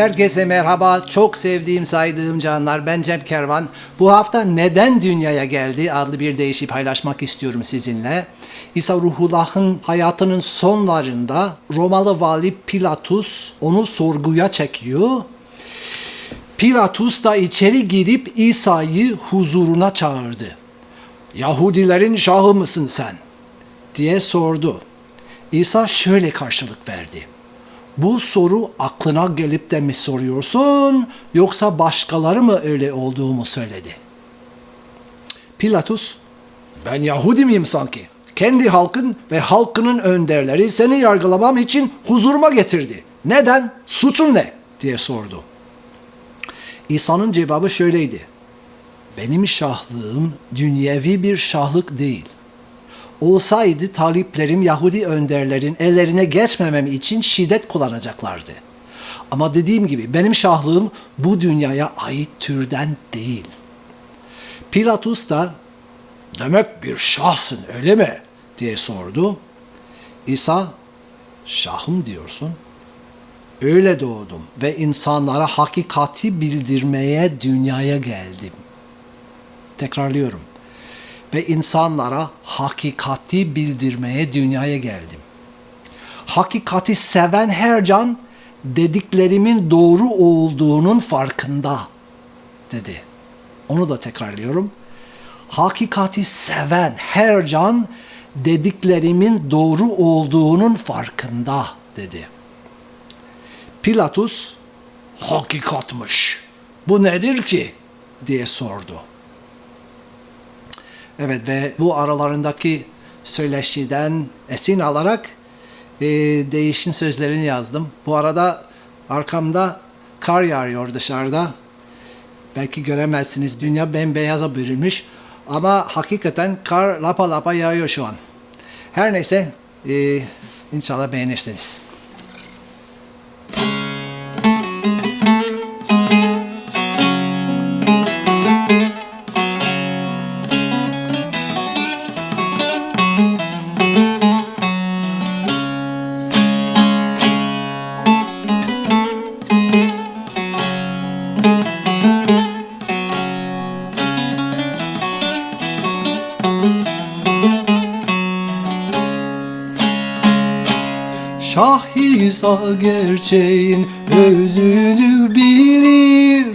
Herkese merhaba. Çok sevdiğim, saydığım canlar. Ben Cem Kervan. Bu hafta Neden Dünyaya Geldi adlı bir deyişi paylaşmak istiyorum sizinle. İsa Ruhullah'ın hayatının sonlarında Romalı vali Pilatus onu sorguya çekiyor. Pilatus da içeri girip İsa'yı huzuruna çağırdı. Yahudilerin şahı mısın sen? diye sordu. İsa şöyle karşılık verdi. Bu soru aklına gelip de mi soruyorsun yoksa başkaları mı öyle olduğumu söyledi? Pilatus, ben Yahudi miyim sanki? Kendi halkın ve halkının önderleri seni yargılamam için huzuruma getirdi. Neden? Suçun ne? diye sordu. İsa'nın cevabı şöyleydi. Benim şahlığım dünyevi bir şahlık değil. Olsaydı taliplerim Yahudi önderlerin ellerine geçmemem için şiddet kullanacaklardı. Ama dediğim gibi benim şahlığım bu dünyaya ait türden değil. Pilatus da demek bir şahsın öyle mi diye sordu. İsa şahım diyorsun. Öyle doğdum ve insanlara hakikati bildirmeye dünyaya geldim. Tekrarlıyorum. Ve insanlara hakikati bildirmeye dünyaya geldim. Hakikati seven her can dediklerimin doğru olduğunun farkında dedi. Onu da tekrarlıyorum. Hakikati seven her can dediklerimin doğru olduğunun farkında dedi. Pilatus hakikatmış. Bu nedir ki? diye sordu. Evet ve bu aralarındaki söyleşiden esin alarak e, değişin sözlerini yazdım. Bu arada arkamda kar yağıyor dışarıda. Belki göremezsiniz. Dünya bembeyaza bürünmüş. Ama hakikaten kar lapa lapa yağıyor şu an. Her neyse e, inşallah beğenirsiniz. İsa gerçeğin özünü bilir.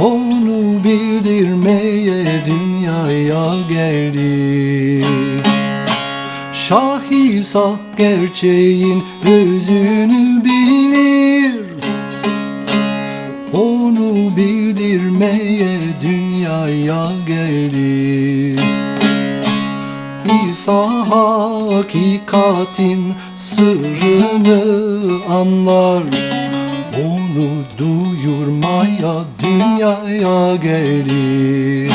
Onu bildirmeye dünyaya geldi Şah İsa gerçeğin özünü anlar Onu duyurmaya dünyaya gelir.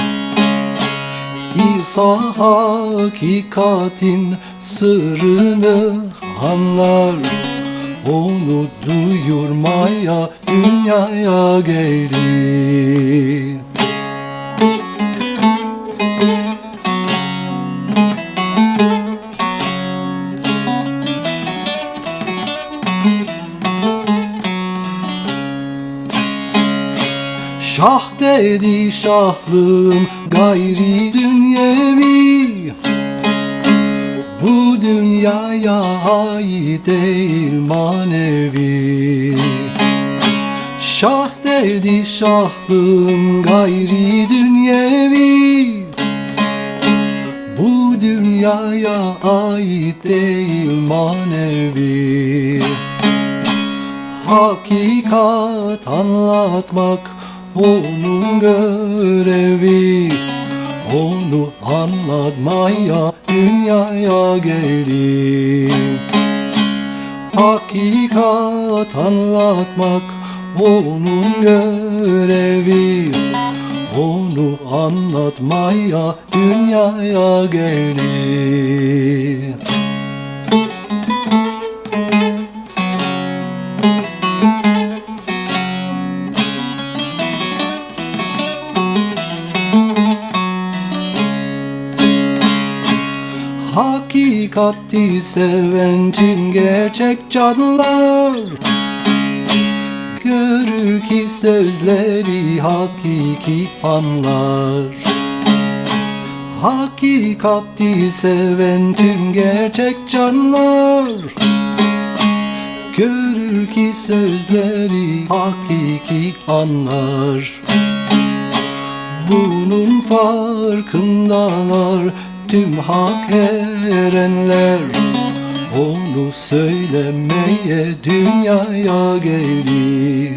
İsa hakikatin sırrını anlar. Onu duyurmaya dünyaya gelir Şah dedi şahlığım gayri dünyevi. Bu dünyaya ait değil manevi. Şah dedi şahlığım gayri dünyevi. Bu dünyaya ait değil manevi. Hakikat anlatmak onun görevi Onu anlatmaya dünyaya gelir Hakikat anlatmak onun görevi Onu anlatmaya dünyaya gelir Hakikati seven gerçek canlılar Görür ki sözleri hakiki anlar. Hakikati seven tüm gerçek canlar. Görür ki sözleri hakiki anlar. Bunun farkındalar tüm hak erenler Onu söylemeye dünyaya geldi.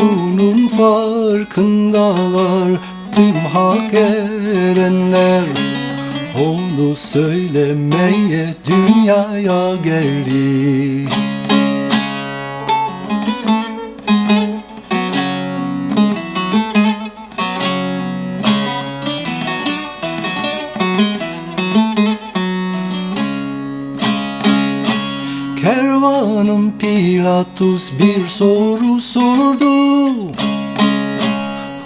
Bunun farkındalar. Tüm hak erenler Onu söylemeye dünyaya geldi Kervanın Pilatus bir soru sordu.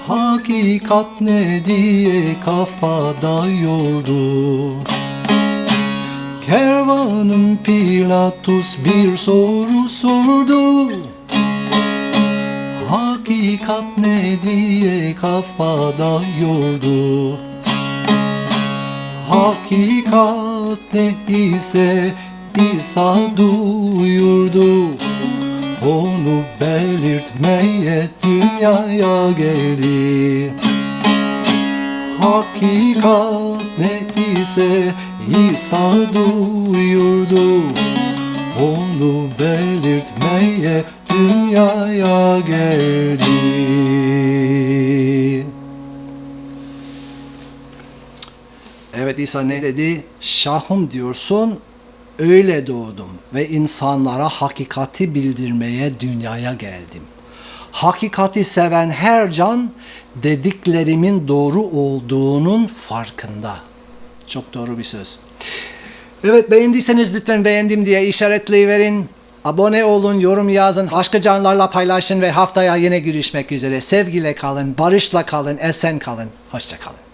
Hakikat ne diye kafada yordu Kervanın Pilatus bir soru sordu. Hakikat ne diye kafada yordu Hakikat ne ise İsa duyurdu Onu belirtmeye dünyaya geldi. Hakikat ne ise İsa duyurdu. Onu belirtmeye dünyaya geldi. Evet İsa ne dedi? Şahım diyorsun, öyle doğdum ve insanlara hakikati bildirmeye dünyaya geldim. Hakikati seven her can dediklerimin doğru olduğunun farkında. Çok doğru bir söz. Evet beğendiyseniz lütfen beğendim diye işaretleyiverin. Abone olun, yorum yazın, başka canlarla paylaşın ve haftaya yine görüşmek üzere. Sevgiyle kalın, barışla kalın, esen kalın. Hoşça kalın.